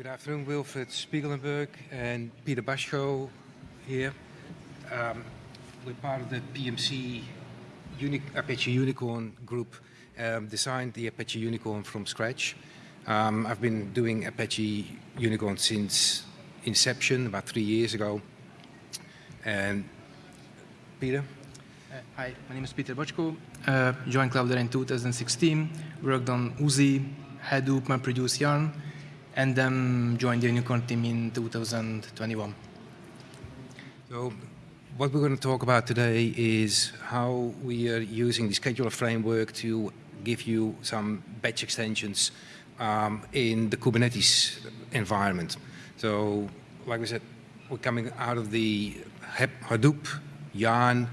Good afternoon, Wilfred Spiegelenburg and Peter Bacsko here. Um, we're part of the PMC Uni Apache YuniKorn group, um, designed the Apache YuniKorn from scratch. Um, I've been doing Apache YuniKorn since inception, about three years ago. And Peter? Uh, hi, my name is Peter Bacsko. Uh, joined Cloudera in 2016, worked on Oozie, Hadoop, MapReduce, Yarn, and then joined the YuniKorn team in 2021. So what we're going to talk about today is how we are using the scheduler framework to give you some batch extensions um, in the Kubernetes environment. So like we said, we're coming out of the Hadoop, Yarn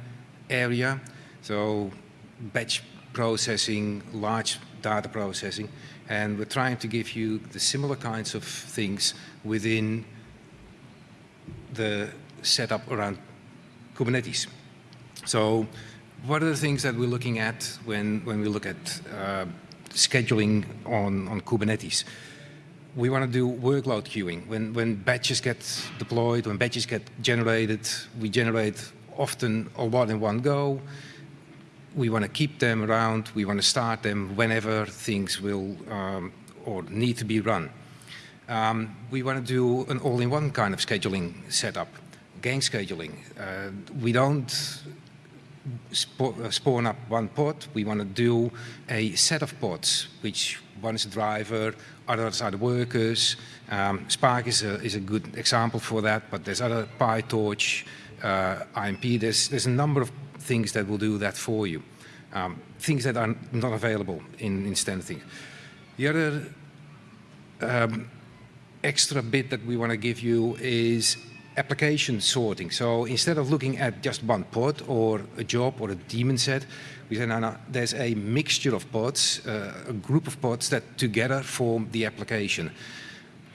area. So batch processing, large data processing, and we're trying to give you the similar kinds of things within the setup around Kubernetes. So what are the things that we're looking at when, when we look at uh, scheduling on, on Kubernetes? We want to do workload queuing. When, when batches get deployed, when batches get generated, we generate often a lot in one go we want to keep them around, we want to start them whenever things will um, or need to be run. Um, we want to do an all-in-one kind of scheduling setup, gang scheduling. Uh, we don't uh, spawn up one pod, we want to do a set of pods, which one is a driver, others are the workers. Um, Spark is a, is a good example for that, but there's other PyTorch, uh, IMP, there's, there's a number of things that will do that for you. Um, things that are not available in, in standard things. The other um, extra bit that we want to give you is application sorting. So instead of looking at just one pod or a job or a daemon set, we say, no, no, there's a mixture of pods, uh, a group of pods that together form the application.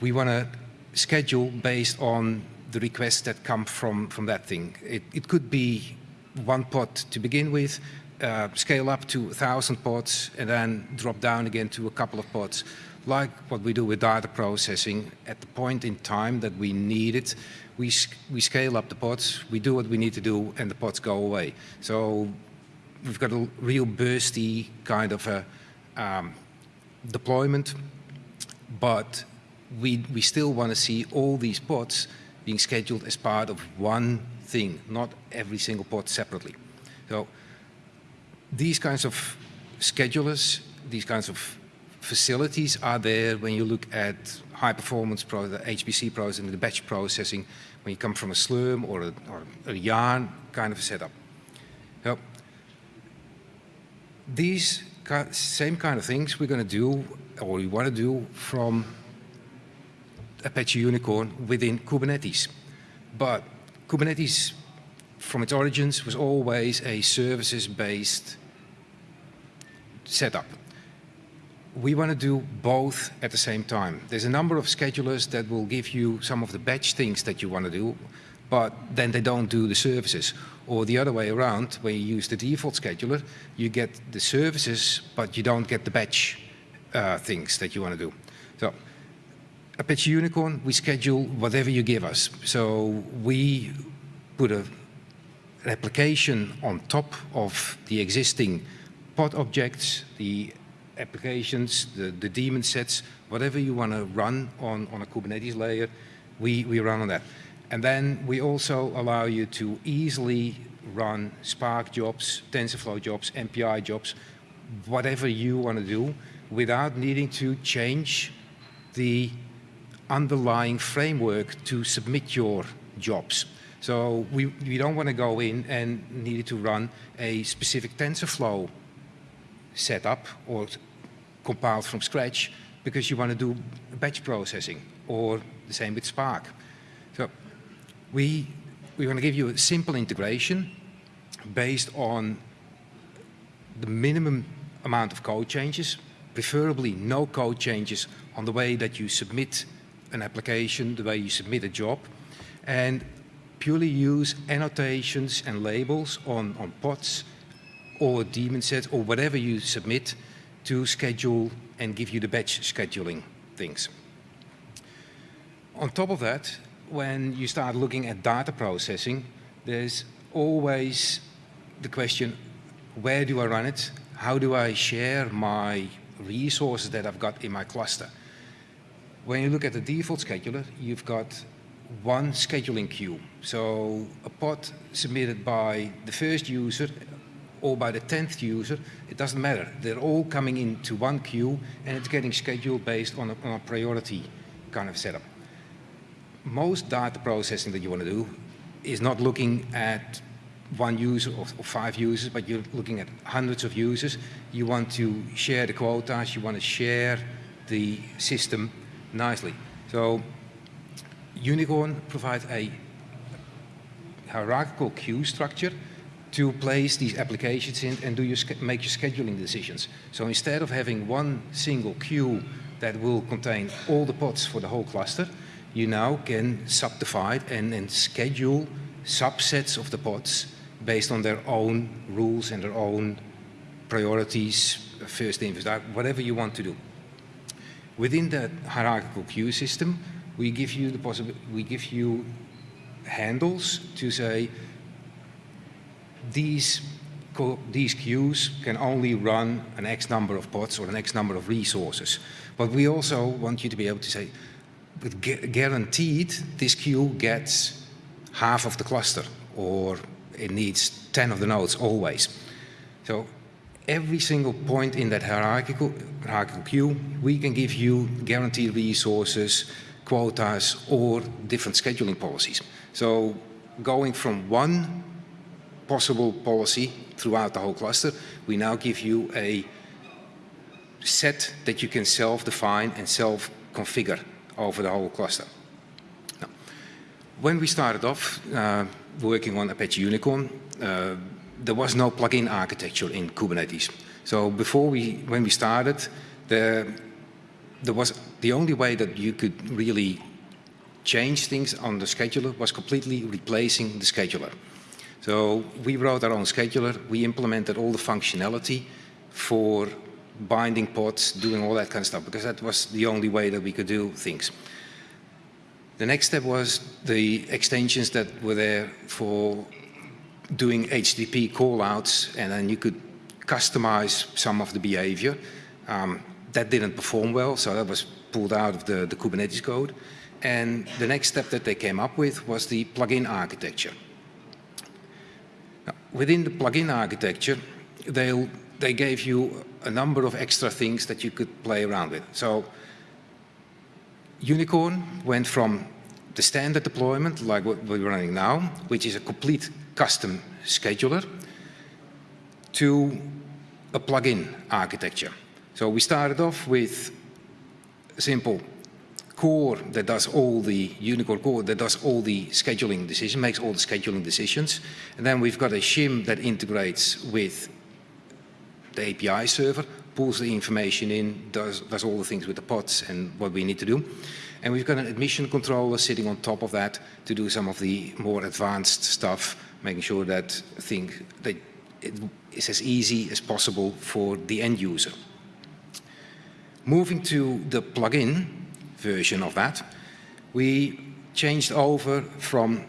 We want to schedule based on the requests that come from, from that thing. It, it could be one pod to begin with, uh, scale up to 1,000 pods and then drop down again to a couple of pods. Like what we do with data processing, at the point in time that we need it, we, we scale up the pods, we do what we need to do, and the pods go away. So we've got a real bursty kind of a um, deployment, but we, we still want to see all these pods being scheduled as part of one thing, not every single pod separately. So these kinds of schedulers, these kinds of facilities are there when you look at high performance pro the HPC processing, the batch processing, when you come from a Slurm or a, or a yarn kind of setup. So these same kind of things we're going to do or we want to do from Apache YuniKorn within Kubernetes. But Kubernetes from its origins was always a services-based setup. We want to do both at the same time. There's a number of schedulers that will give you some of the batch things that you want to do, but then they don't do the services. Or the other way around, when you use the default scheduler, you get the services, but you don't get the batch uh, things that you want to do. So Apache YuniKorn, we schedule whatever you give us. So we put a, an application on top of the existing pod objects, the applications, the, the daemon sets, whatever you want to run on, on a Kubernetes layer, we, we run on that. And then we also allow you to easily run Spark jobs, TensorFlow jobs, MPI jobs, whatever you want to do without needing to change the underlying framework to submit your jobs. So we, we don't want to go in and need to run a specific TensorFlow setup or compiled from scratch because you want to do batch processing or the same with Spark. So we, we want to give you a simple integration based on the minimum amount of code changes, preferably no code changes on the way that you submit an application, the way you submit a job, and purely use annotations and labels on, on pods or daemon sets or whatever you submit to schedule and give you the batch scheduling things. On top of that, when you start looking at data processing, there's always the question, where do I run it? How do I share my resources that I've got in my cluster? When you look at the default scheduler, you've got one scheduling queue. So a pod submitted by the first user or by the 10th user, it doesn't matter. They're all coming into one queue and it's getting scheduled based on a, on a priority kind of setup. Most data processing that you want to do is not looking at one user or, or, five users, but you're looking at hundreds of users. You want to share the quotas, you want to share the system nicely. So YuniKorn provides a hierarchical queue structure to place these applications in and do your make your scheduling decisions. So instead of having one single queue that will contain all the pods for the whole cluster, you now can subdivide and, and schedule subsets of the pods based on their own rules and their own priorities, first in, first out, whatever you want to do. Within that hierarchical queue system, we give you the possibility, we give you handles to say these these queues can only run an X number of pods or an X number of resources. But we also want you to be able to say, with guaranteed, this queue gets half of the cluster or it needs 10 of the nodes always. So every single point in that hierarchical, hierarchical queue, we can give you guaranteed resources, quotas, or different scheduling policies. So going from one possible policy throughout the whole cluster, we now give you a set that you can self-define and self-configure over the whole cluster. Now, when we started off uh, working on Apache YuniKorn, uh, there was no plugin architecture in Kubernetes. So before we, when we started, the, there was the only way that you could really change things on the scheduler was completely replacing the scheduler. So we wrote our own scheduler. We implemented all the functionality for binding pods, doing all that kind of stuff, because that was the only way that we could do things. The next step was the extensions that were there for doing HTTP callouts, and then you could customize some of the behavior. Um, that didn't perform well, so that was pulled out of the, the Kubernetes code. And the next step that they came up with was the plugin architecture. Now, within the plugin architecture, they they gave you a number of extra things that you could play around with. So YuniKorn went from the standard deployment, like what we're running now, which is a complete custom scheduler, to a plugin architecture. So we started off with a simple core that does all the YuniKorn core that does all the scheduling decisions, makes all the scheduling decisions. And then we've got a shim that integrates with the API server, pulls the information in, does, does all the things with the pods and what we need to do. And we've got an admission controller sitting on top of that to do some of the more advanced stuff, making sure that thing that it is as easy as possible for the end user. Moving to the plugin version of that, we changed over from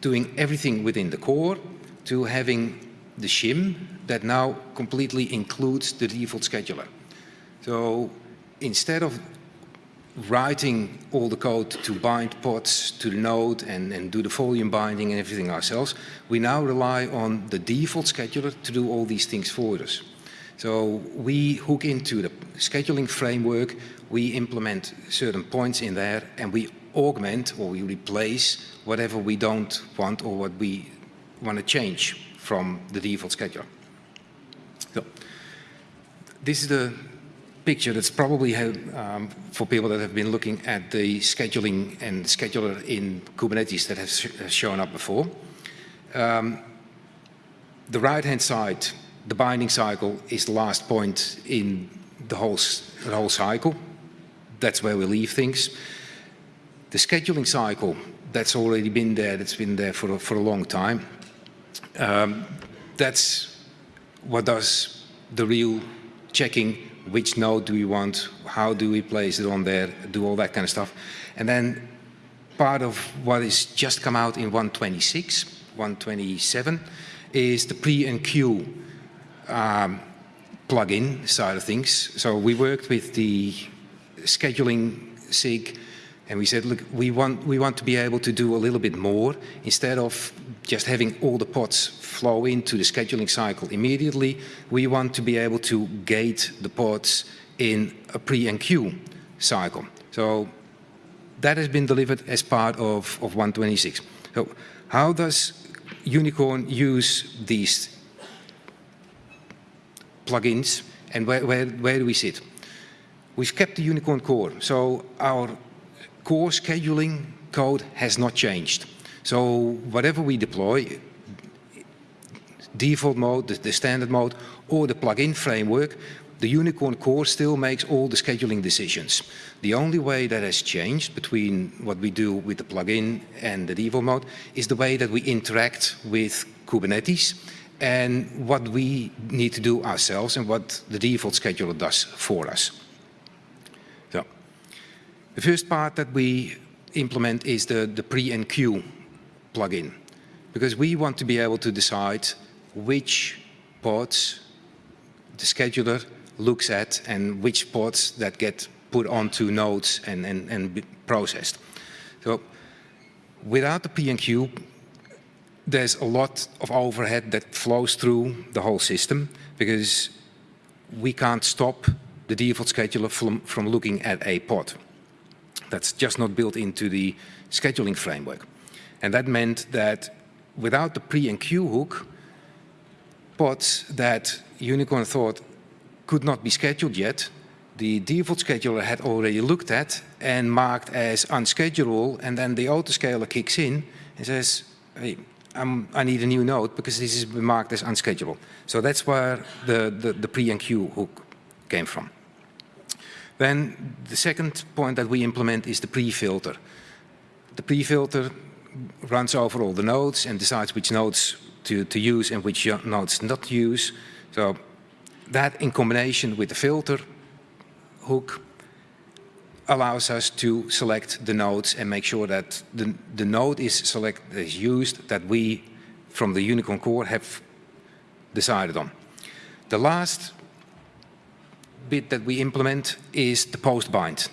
doing everything within the core to having the shim that now completely includes the default scheduler. So instead of writing all the code to bind pods to the node and, and do the volume binding and everything ourselves, we now rely on the default scheduler to do all these things for us. So we hook into the scheduling framework, we implement certain points in there and we augment or we replace whatever we don't want or what we want to change from the default scheduler. So this is the picture that's probably um, for people that have been looking at the scheduling and scheduler in Kubernetes that has, has shown up before. Um, the right-hand side, the binding cycle is the last point in the whole, the whole cycle. That's where we leave things. The scheduling cycle, that's already been there, that's been there for a, for a long time. Um, that's what does the real checking, which node do we want, how do we place it on there, do all that kind of stuff. And then part of what has just come out in 126, 127, is the pre-enqueue um, plugin side of things. So we worked with the scheduling SIG and we said, look, we want, we want to be able to do a little bit more. Instead of just having all the pods flow into the scheduling cycle immediately, we want to be able to gate the pods in a pre-enqueue cycle. So that has been delivered as part of, of 126. So how does YuniKorn use these plugins and where, where, where do we sit? We've kept the YuniKorn core. So our core scheduling code has not changed. So whatever we deploy, default mode, the, the standard mode, or the plugin framework, the YuniKorn core still makes all the scheduling decisions. The only way that has changed between what we do with the plugin and the default mode is the way that we interact with Kubernetes and what we need to do ourselves and what the default scheduler does for us. So, the first part that we implement is the, the pre-enqueue plugin, because we want to be able to decide which pods the scheduler looks at and which pods that get put onto nodes and, and, and processed. So without the queue, there's a lot of overhead that flows through the whole system because we can't stop the default scheduler from, from looking at a pod. That's just not built into the scheduling framework. And that meant that without the pre-enqueue hook, pods that YuniKorn thought could not be scheduled yet, the default scheduler had already looked at and marked as unschedulable, and then the autoscaler kicks in and says, hey, I'm, i need a new node because this is marked as unschedulable. So that's where the, the, the pre-enqueue hook came from. Then the second point that we implement is the pre-filter. The pre-filter runs over all the nodes and decides which nodes to, to use and which nodes not to use. So that in combination with the filter hook allows us to select the nodes and make sure that the, the node is select is used that we from the YuniKorn core have decided on. The last bit that we implement is the post bind.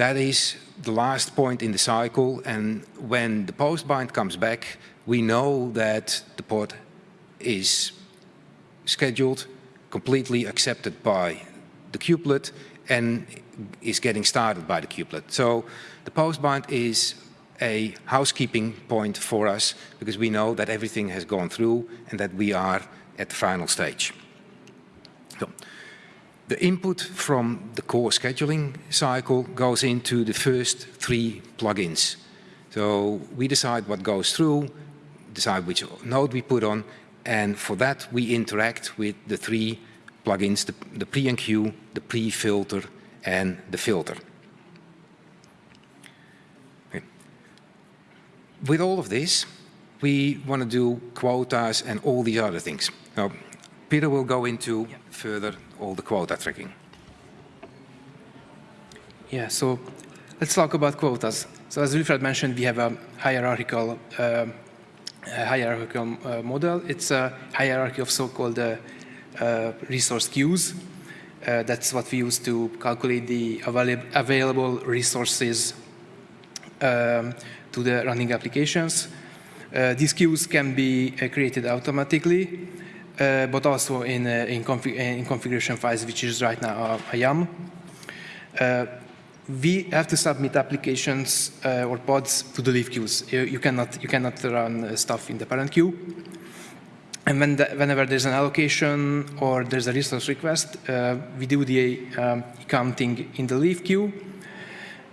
That is the last point in the cycle and when the post bind comes back we know that the pod is scheduled, completely accepted by the kubelet and is getting started by the kubelet. So the post bind is a housekeeping point for us because we know that everything has gone through and that we are at the final stage. So, the input from the core scheduling cycle goes into the first three plugins. So we decide what goes through, decide which node we put on, and for that we interact with the three plugins, the, the pre-enqueue, the pre-filter, and the filter. Okay. With all of this, we want to do quotas and all these other things. Now, Peter will go into yeah. further all the quota tracking. Yeah, so let's talk about quotas. So as Wilfred mentioned, we have a hierarchical, uh, a hierarchical uh, model. It's a hierarchy of so-called uh, uh resource queues. Uh, that's what we use to calculate the avail available resources um, to the running applications. Uh, these queues can be created automatically uh, but also in, uh, in, config in, configuration files, which is right now a, a YAML. Uh, we have to submit applications uh, or pods to the leaf queues. You, you, cannot, you cannot run uh, stuff in the parent queue. And when the, whenever there's an allocation or there's a resource request, uh, we do the um, counting in the leaf queue,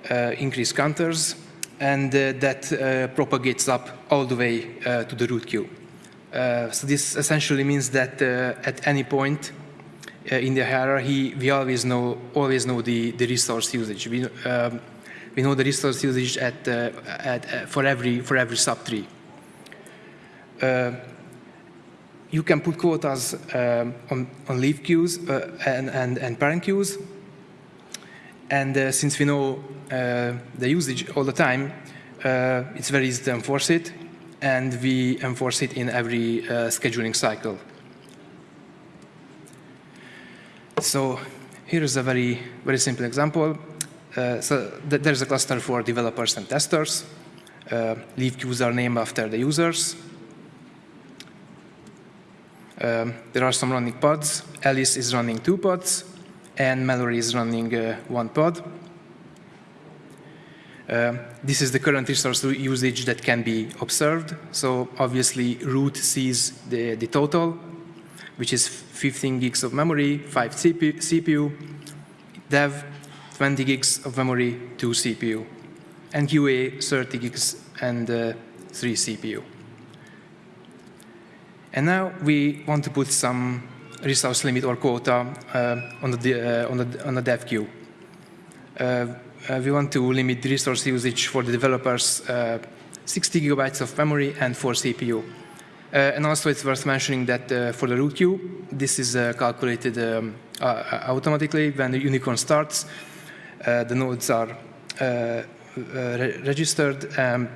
increase counters, and that propagates up all the way to the root queue. Uh, so this essentially means that uh, at any point uh, in the hierarchy, we always know always know the, the resource usage. We, um, we know the resource usage at, uh, at uh, for every for every subtree. you can put quotas um, on, on leaf queues and, and, and parent queues. And since we know the usage all the time, it's very easy to enforce it, and we enforce it in every uh, scheduling cycle. So here is a very, very simple example. Uh, so th there's a cluster for developers and testers. Uh, leave named after the users. Um, there are some running pods. Alice is running two pods, and Mallory is running uh, one pod. Uh, this is the current resource usage that can be observed. So obviously, root sees the, the total, which is 15 gigs of memory, 5 CPU, CPU, dev 20 gigs of memory, 2 CPU, and QA 30 gigs and uh, 3 CPU. And now we want to put some resource limit or quota uh, on, the, uh, on, the, on the dev queue. Uh, we want to limit resource usage for the developers uh, 60 gigabytes of memory and 4 CPU. Uh, and also it's worth mentioning that uh, for the root queue, this is calculated um, automatically when the YuniKorn starts. the nodes are re registered. Um,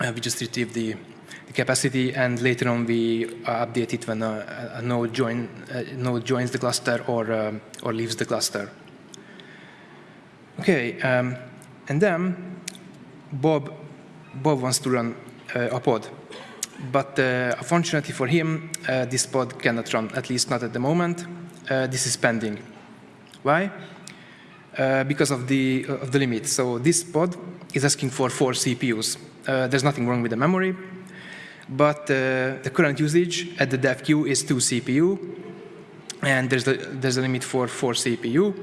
we just retrieve the, capacity and later on we update it when a, a node, join, node joins the cluster or, um, or leaves the cluster. Okay, um, and then Bob, Bob wants to run uh, a pod. But uh, unfortunately for him, uh, this pod cannot run, at least not at the moment. Uh, this is pending. Why? Uh, because of the, uh, of the limit. So this pod is asking for four CPUs. there's nothing wrong with the memory, but the current usage at the dev queue is two CPU, and there's, the, there's a limit for four CPU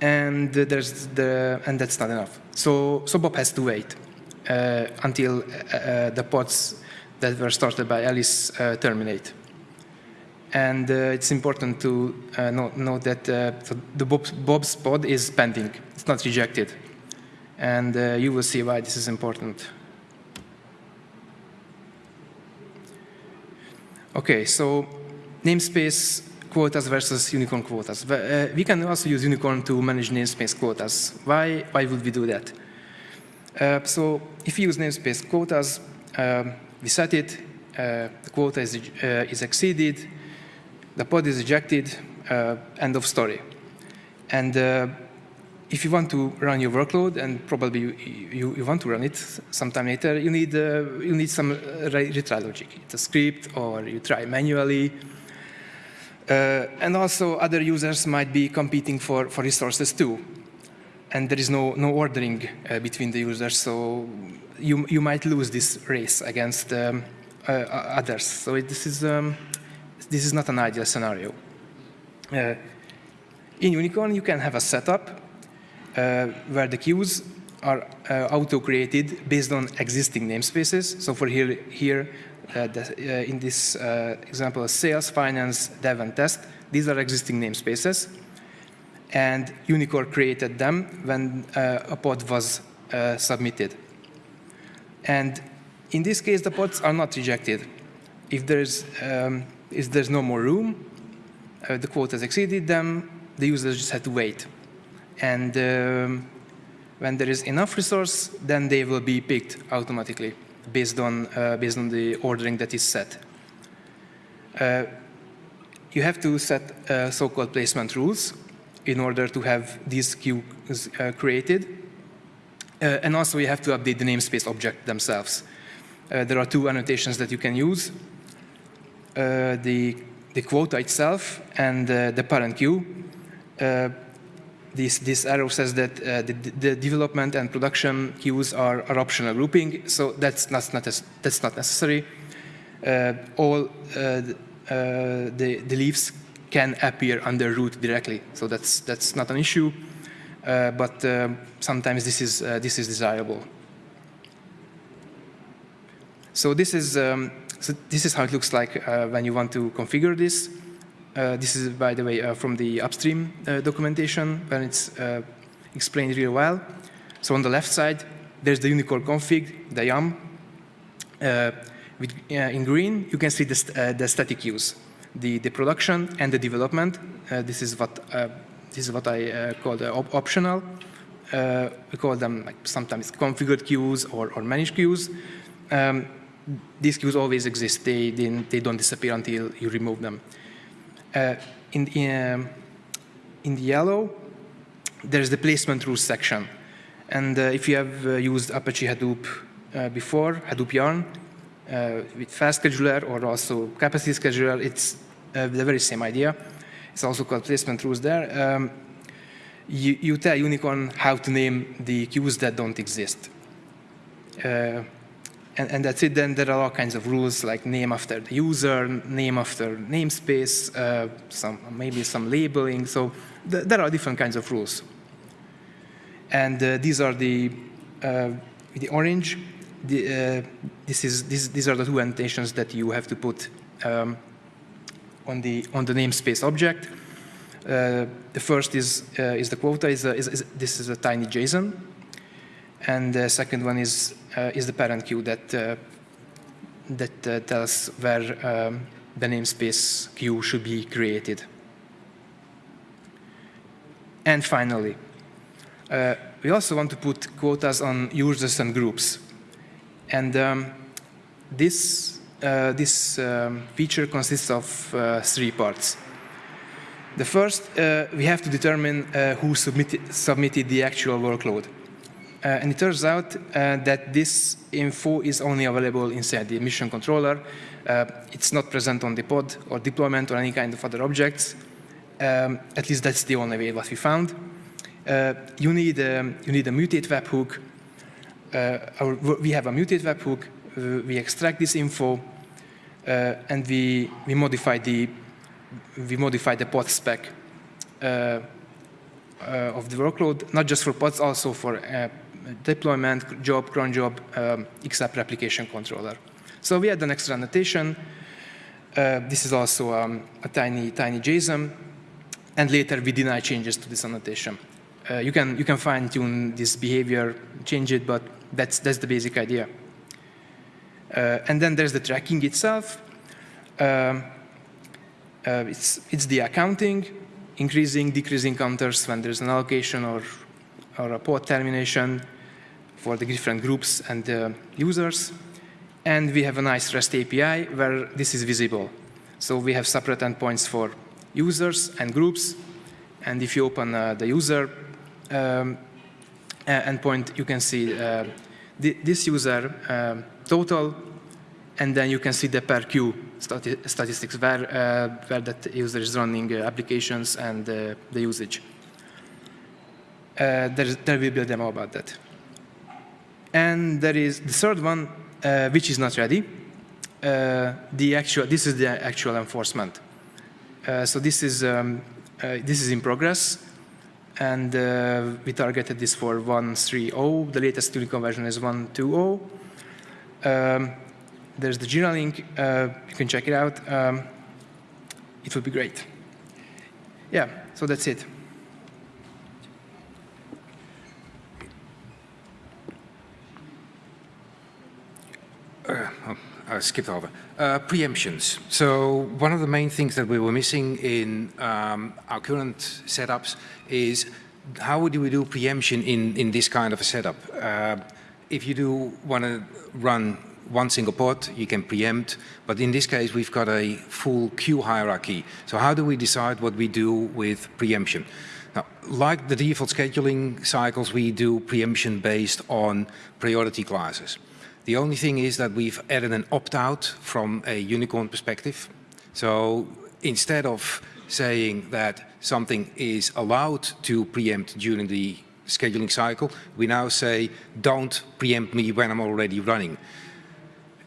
and there's the and that's not enough. So so Bob has to wait uh, until uh, uh, the pods that were started by Alice uh, terminate. And uh, it's important to uh, note, note, that the Bob's, Bob's, pod is pending; it's not rejected, and you will see why this is important. Okay, so namespace quotas versus YuniKorn quotas. Uh, we can also use YuniKorn to manage namespace quotas. Why, why would we do that? Uh, so if you use namespace quotas, uh, we set it, uh, the quota is, uh, is exceeded, the pod is ejected, uh, end of story. And if you want to run your workload, and probably you, you, you want to run it sometime later, you need, you need some retry logic. It's a script, or you try manually, uh, and also other users might be competing for, for resources too. And there is no, no ordering uh, between the users, so you, you might lose this race against um, uh, others. So it, this, is, um, this is not an ideal scenario. Uh, in YuniKorn, you can have a setup uh, where the queues are uh, auto-created based on existing namespaces. So for here, here uh, the, uh, in this uh, example, sales, finance, dev, and test. These are existing namespaces. And YuniKorn created them when a pod was submitted. And in this case, the pods are not rejected. If there's, um, if there's no more room, uh, the quota has exceeded them, the users just had to wait. And um, when there is enough resource, then they will be picked automatically based on, uh, based on the ordering that is set. Uh, you have to set uh, so-called placement rules in order to have these queues created. and also you have to update the namespace object themselves. there are two annotations that you can use. the, the quota itself and the parent queue this, this arrow says that uh, the, the, development and production queues are, are optional grouping, so that's not, not that's not necessary. Uh, all uh, uh, the, the leaves can appear under root directly, so that's, that's not an issue, uh, but sometimes this is, this is desirable. So this is, um, so this is how it looks like when you want to configure this. Uh, this is, by the way, uh, from the upstream uh, documentation, and it's explained really well. So on the left side, there's the YuniKorn config, the YAML. With, in green, you can see the, st the static use, the, the production and the development. this is what this is what I call the op optional uh, we call them like sometimes configured queues or, or managed queues. Um, these queues always exist. They, they, they, don't disappear until you remove them. Uh, in, in, um, in the yellow, there's the placement rules section. And uh, if you have uh, used Apache Hadoop uh, before, Hadoop Yarn, uh, with fast scheduler or also capacity scheduler, it's the very same idea. It's also called placement rules there. Um, you, you, tell YuniKorn how to name the queues that don't exist. And, and, that's it. Then there are all kinds of rules like name after the user, name after namespace, uh, some, maybe some labeling. So th there are different kinds of rules. And uh, these are the, uh, the orange. The, uh, this is, this, these are the two annotations that you have to put um, on, the, on the namespace object. Uh, the first is, uh, is the quota, is, a, is, is, this is a tiny JSON. And the second one is, uh, is the parent queue that, that tells where um, the namespace queue should be created. And finally, uh, we also want to put quotas on users and groups. And um, this, uh, this um, feature consists of uh, three parts. The first, uh, we have to determine uh, who submitted, submitted, the actual workload. Uh, and it turns out uh, that this info is only available inside the mission controller. Uh, it's not present on the pod or deployment or any kind of other objects. Um, at least that's the only way what we found. Uh, you, need, um, you need a mutate webhook. Our, we have a mutate webhook. we extract this info and we, we modify the we modify the pod spec uh, uh, of the workload, not just for pods, also for uh, deployment, job, cron job, um, XApp replication controller. So we add an extra annotation. Uh, this is also um, a tiny, tiny JSON. And later we deny changes to this annotation. Uh, you can, you can fine tune this behavior, change it, but that's, that's the basic idea. Uh, and then there's the tracking itself. Um, uh, it's, it's the accounting, increasing, decreasing counters when there's an allocation or, or a pod termination for the different groups and uh, users. And we have a nice REST API where this is visible. So we have separate endpoints for users and groups. And if you open uh, the user um, endpoint, you can see uh, this user um, total, and then you can see the per queue stati statistics where, uh, where that user is running uh, applications and uh, the usage. there will be a demo about that. And there is the third one, which is not ready. the actual, this is the actual enforcement. so this is, um, this is in progress and uh, we targeted this for 1.3.0. The latest YuniKorn version is 1.2.0. Um, there's the Jira link. Uh, you can check it out. Um, it would be great. Yeah, so that's it. Uh, oh, I skipped over. Uh, preemptions. So one of the main things that we were missing in um, our current setups is how do we do preemption in, in this kind of a setup? Uh, if you do want to run one single pod, you can preempt. But in this case, we've got a full queue hierarchy. So how do we decide what we do with preemption? Now, like the default scheduling cycles, we do preemption based on priority classes. The only thing is that we've added an opt-out from a YuniKorn perspective. So instead of saying that something is allowed to preempt during the scheduling cycle, we now say, don't preempt me when I'm already running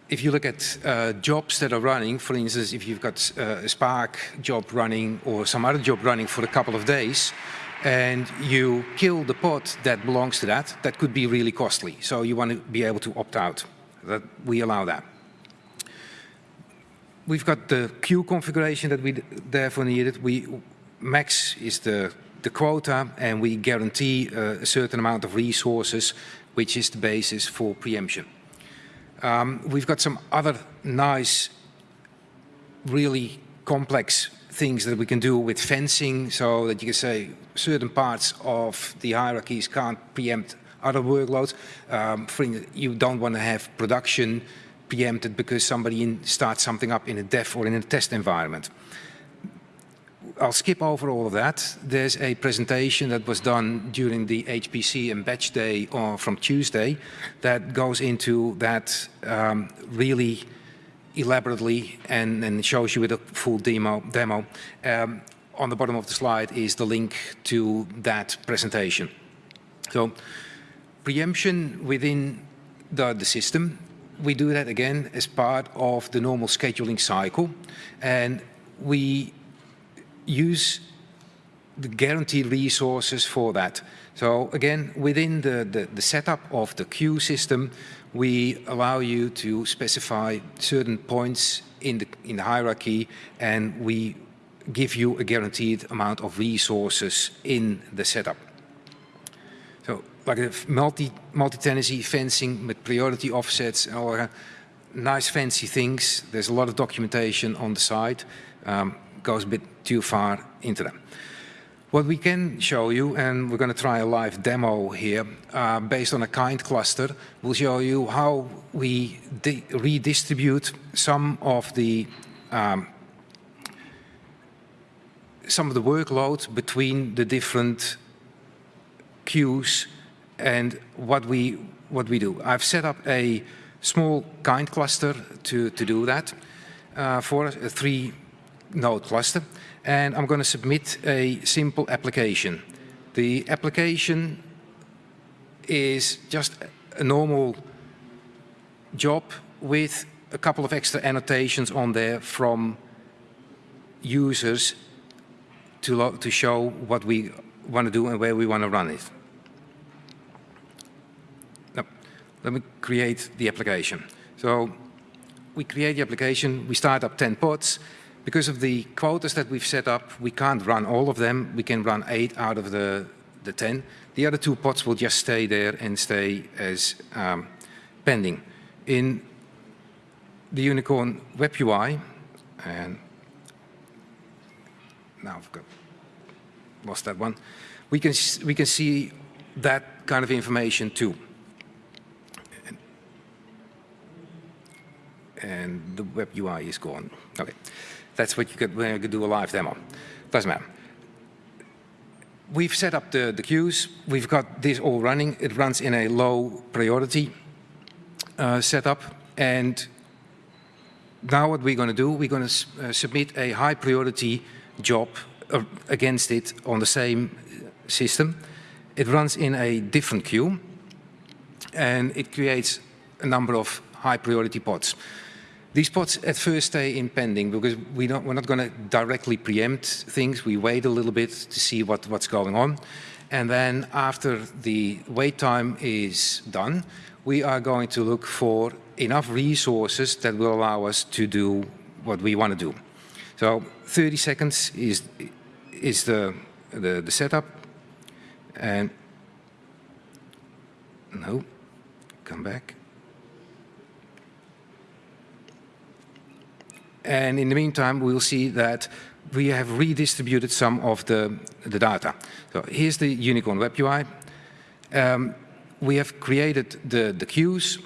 if you look at uh, jobs that are running, for instance, if you've got uh, a Spark job running or some other job running for a couple of days, and you kill the pod that belongs to that, that could be really costly. So you want to be able to opt out. That we allow that. We've got the queue configuration that we therefore needed. We max is the the quota, and we guarantee uh, a certain amount of resources, which is the basis for preemption. Um, we've got some other nice, really complex things that we can do with fencing so that you can say certain parts of the hierarchies can't preempt other workloads. Um, for you don't want to have production preempted because somebody in, starts something up in a dev or in a test environment. I'll skip over all of that. There's a presentation that was done during the HPC and Batch Day or from Tuesday that goes into that um, really elaborately and, and, shows you with a full demo. demo. Um, on the bottom of the slide is the link to that presentation. So preemption within the, the system, we do that again as part of the normal scheduling cycle. And we use the guaranteed resources for that. So again, within the, the, the, setup of the queue system, we allow you to specify certain points in the, in the hierarchy and we give you a guaranteed amount of resources in the setup. So like a multi, multi-tenancy fencing with priority offsets and all nice fancy things. There's a lot of documentation on the site. Um, goes a bit too far into them. What we can show you, and we're going to try a live demo here, uh, based on a kind cluster, we'll show you how we redistribute some of the um, some of the workload between the different queues and what we what we do. I've set up a small kind cluster to to do that uh, for a three node cluster and I'm going to submit a simple application. The application is just a normal job with a couple of extra annotations on there from users to, to show what we want to do and where we want to run it. Now, let me create the application. So we create the application, we start up 10 pods, because of the quotas that we've set up, we can't run all of them. We can run eight out of the, the 10. The other two pods will just stay there and stay as um, pending. In the YuniKorn Web UI, and now I've got lost that one, we can, we can see that kind of information too. And the web UI is gone. Okay. That's what you could, when you could do a live demo. Doesn't matter. We've set up the, the queues. We've got this all running. It runs in a low priority uh, setup. And now what we're going to do, we're going to uh, submit a high priority job uh, against it on the same system. It runs in a different queue and it creates a number of high priority pods. These pods at first stay in pending because we don't, we're not going to directly preempt things. We wait a little bit to see what, what's going on. And then after the wait time is done, we are going to look for enough resources that will allow us to do what we want to do. So 30 seconds is, is the, the, the setup. And no, come back. And in the meantime, we'll see that we have redistributed some of the, the data. So here's the YuniKorn Web UI. Um, we have created the, the queues.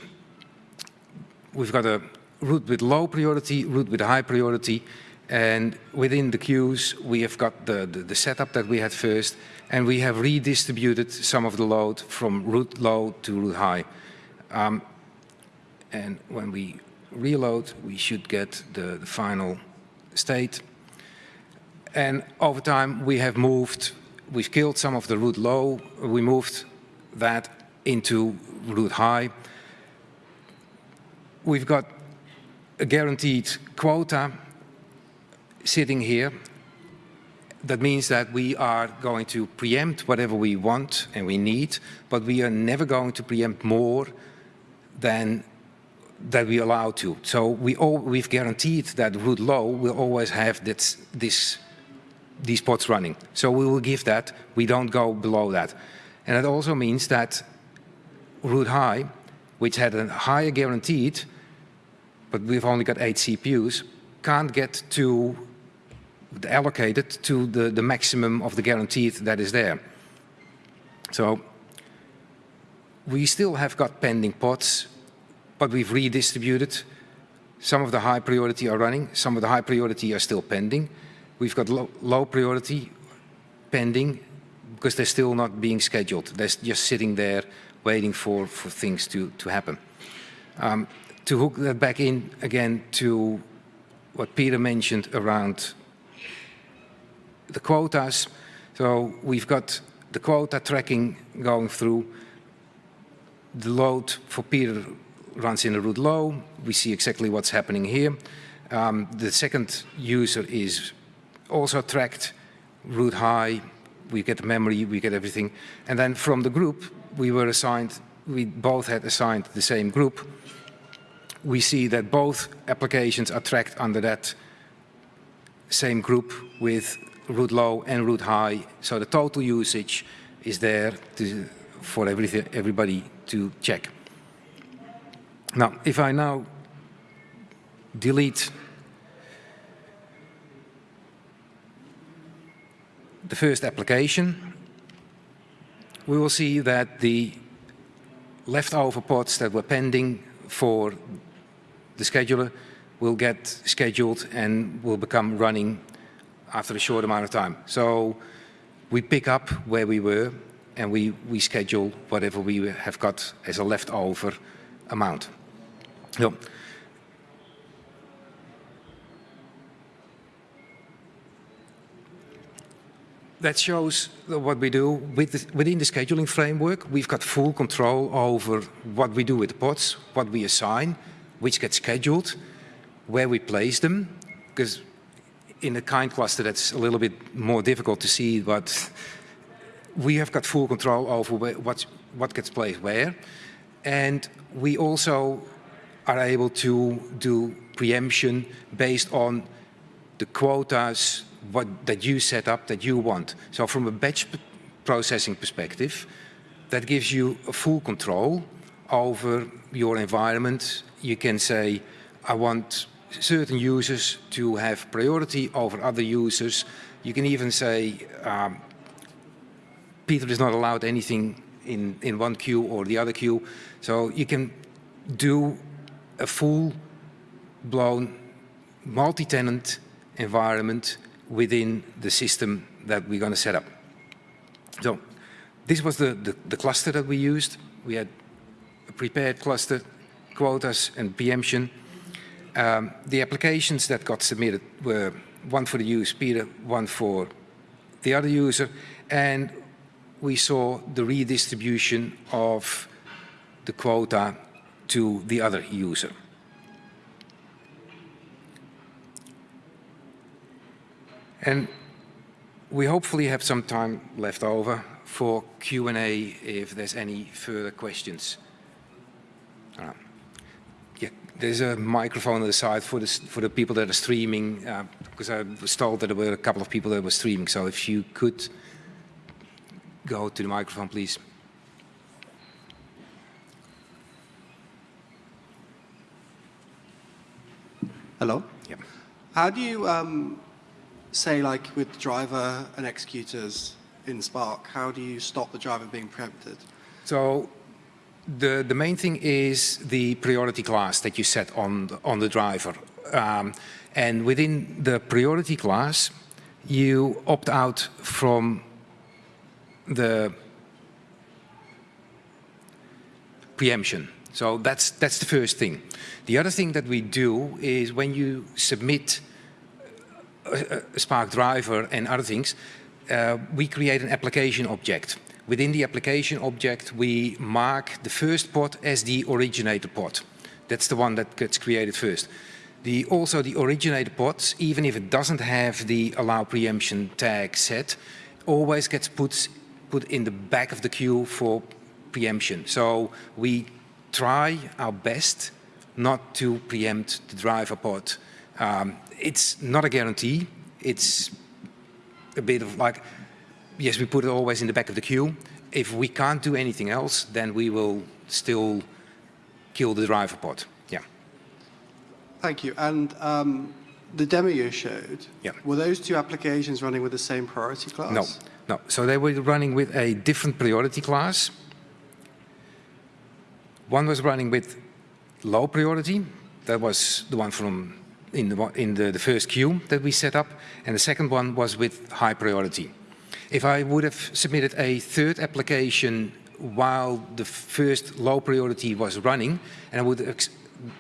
We've got a root with low priority, root with high priority, and within the queues, we have got the, the, the, setup that we had first, and we have redistributed some of the load from root low to root high. Um, and when we reload, we should get the, the final state. And over time, we have moved, we've killed some of the root low, we moved that into root high. We've got a guaranteed quota sitting here. That means that we are going to preempt whatever we want and we need, but we are never going to preempt more than that we allow to. So we all, we've guaranteed that root low will always have this, this, these pods running. So we will give that, we don't go below that. And that also means that root high, which had a higher guaranteed, but we've only got eight CPUs, can't get to allocated to the, the maximum of the guaranteed that is there. So we still have got pending pots, but we've redistributed. Some of the high priority are running, some of the high priority are still pending. We've got low, low priority pending because they're still not being scheduled. They're just sitting there waiting for, for things to, to happen. Um, to hook that back in again to what Peter mentioned around the quotas. So we've got the quota tracking going through. The load for Peter runs in a root low. We see exactly what's happening here. Um, the second user is also tracked root high. We get memory, we get everything. And then from the group, we were assigned, we both had assigned the same group. We see that both applications are tracked under that same group with root low and root high. So the total usage is there to, for everybody to check. Now, if I now delete the first application, we will see that the leftover pods that were pending for the scheduler will get scheduled and will become running after a short amount of time. So we pick up where we were and we, we schedule whatever we have got as a leftover amount. So, that shows what we do with within the scheduling framework. We've got full control over what we do with the pods, what we assign, which gets scheduled, where we place them, because in a kind cluster that's a little bit more difficult to see, but we have got full control over where, what, what gets placed where. And we also are able to do preemption based on the quotas what, that you set up, that you want. So from a batch processing perspective, that gives you a full control over your environment. You can say, I want certain users to have priority over other users. You can even say, um, Peter is not allowed anything in, in one queue or the other queue. So you can do a full-blown multi-tenant environment within the system that we're going to set up. So this was the, the, the, cluster that we used. We had a prepared cluster, quotas and preemption. Um, the applications that got submitted were one for the user, Peter, one for the other user, and we saw the redistribution of the quota to the other user. And we hopefully have some time left over for Q&A if there's any further questions. Uh, yeah, there's a microphone on the side for the, for the people that are streaming, uh, because I was told that there were a couple of people that were streaming. So if you could go to the microphone, please. Hello? Yep. How do you um, say like with driver and executors in Spark, how do you stop the driver being preempted? So the, the main thing is the priority class that you set on the, on the driver. Um, and within the priority class, you opt out from the preemption. So that's, that's the first thing. The other thing that we do is when you submit a, a Spark driver and other things, uh, we create an application object. Within the application object, we mark the first pod as the originator pod. That's the one that gets created first. The, also the originator pods, even if it doesn't have the allow preemption tag set, always gets put, put in the back of the queue for preemption. So we try our best not to preempt the driver pod. Um, it's not a guarantee. It's a bit of like, yes, we put it always in the back of the queue. If we can't do anything else, then we will still kill the driver pod. Yeah. Thank you. And um, the demo you showed, Yeah. were those two applications running with the same priority class? No, no. So they were running with a different priority class. One was running with low priority. That was the one from in the, in the, the first queue that we set up. And the second one was with high priority. If I would have submitted a third application while the first low priority was running, and I would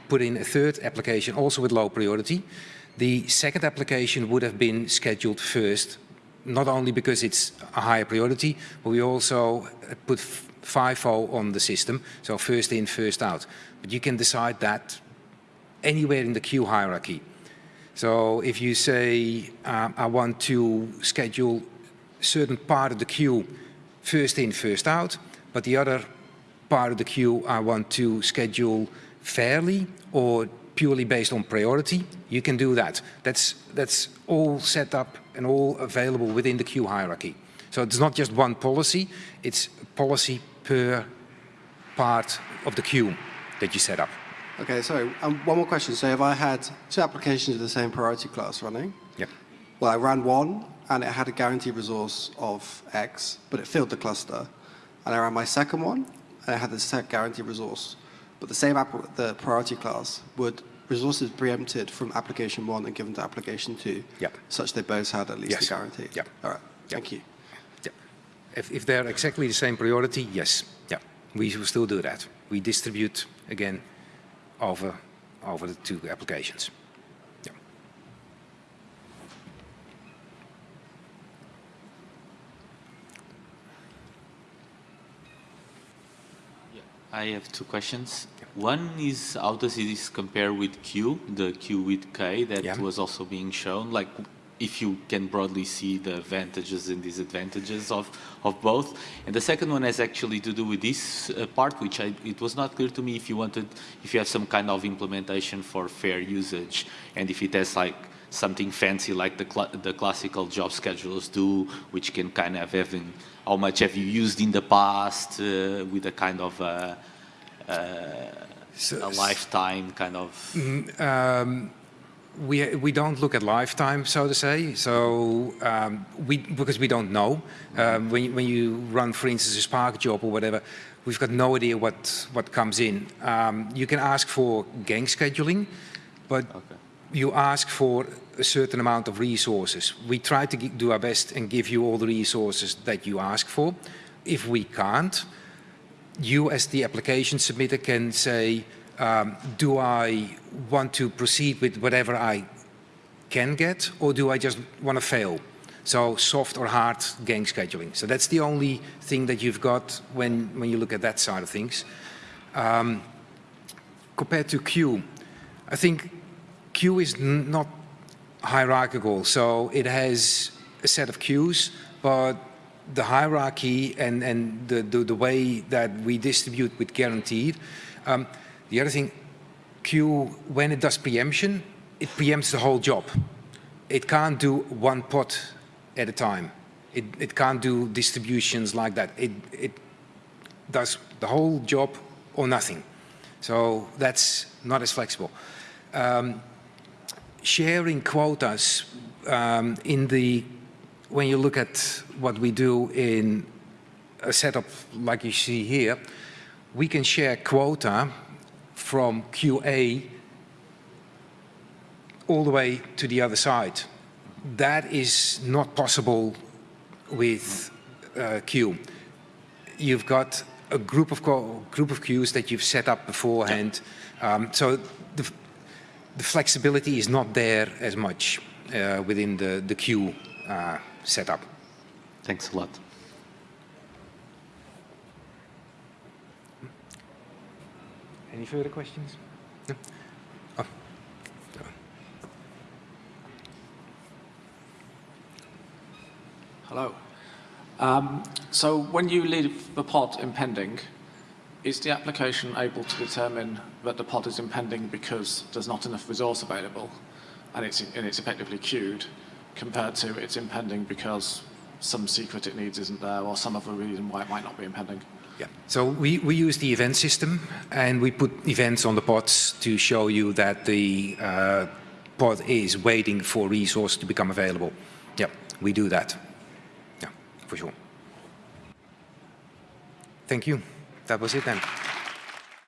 put in a third application also with low priority, the second application would have been scheduled first, not only because it's a higher priority, but we also put FIFO on the system, so first in, first out. But you can decide that anywhere in the queue hierarchy. So if you say, um, I want to schedule certain part of the queue first in, first out, but the other part of the queue I want to schedule fairly or purely based on priority, you can do that. That's, that's all set up and all available within the queue hierarchy. So it's not just one policy, it's policy per part of the queue that you set up. Okay, so um, one more question. So if I had two applications of the same priority class running, Yep. well, I ran one and it had a guaranteed resource of X, but it filled the cluster. And I ran my second one and it had the set guaranteed resource. But the same app, the priority class would resources preempted from application one and given to application two, Yep. such they both had at least Yes. a guarantee. Yep. All right. Thank you. If, if they're exactly the same priority, yes. Yeah. We will still do that. We distribute again over, over the two applications. Yeah. I have two questions. One is how does this compare with Kueue, the Q with K that Yeah. was also being shown? Like if you can broadly see the advantages and disadvantages of, of both. And the second one has actually to do with this uh, part, which I, it was not clear to me if you wanted, if you have some kind of implementation for fair usage and if it has like something fancy like the, cl the classical job schedulers do, which can kind of have in, how much have you used in the past uh, with a kind of uh, So- a lifetime kind of. Um, we, we don't look at lifetime, so to say. So um, we because we don't know. Um, when, you- when you run, for instance, a Spark job or whatever, we've got no idea what what comes in. Um, you can ask for gang scheduling, but Okay. you ask for a certain amount of resources. We try to do our best and give you all the resources that you ask for. If we can't, you as the application submitter can say, um, do I want to proceed with whatever I can get, or do I just want to fail? So soft or hard gang scheduling. So that's the only thing that you've got when, when you look at that side of things. Um, compared to Kueue, I think Kueue is not hierarchical, so it has a set of queues, but the hierarchy and, and the, the, the way that we distribute with guaranteed. Um, the other thing, Kueue, when it does preemption, it preempts the whole job. It can't do one pod at a time. It, it can't do distributions like that. It, it does the whole job or nothing. So that's not as flexible. Um, sharing quotas um, in the, when you look at what we do in a setup like you see here, we can share quota from QA all the way to the other side. That is not possible with uh, Kueue. You've got a group of group of queues that you've set up beforehand, um, so the, the flexibility is not there as much uh, within the the queue uh, setup. Thanks a lot. Any further questions? No? Oh. Hello. Um, so when you leave the pod impending, is the application able to determine that the pod is impending because there's not enough resource available and it's, and it's effectively queued compared to it's impending because some secret it needs isn't there or some other reason why it might not be impending? Yeah. So we, we use the event system and we put events on the pods to show you that the uh, pod is waiting for resource to become available. Yeah, we do that. Yeah, for sure. Thank you. That was it then.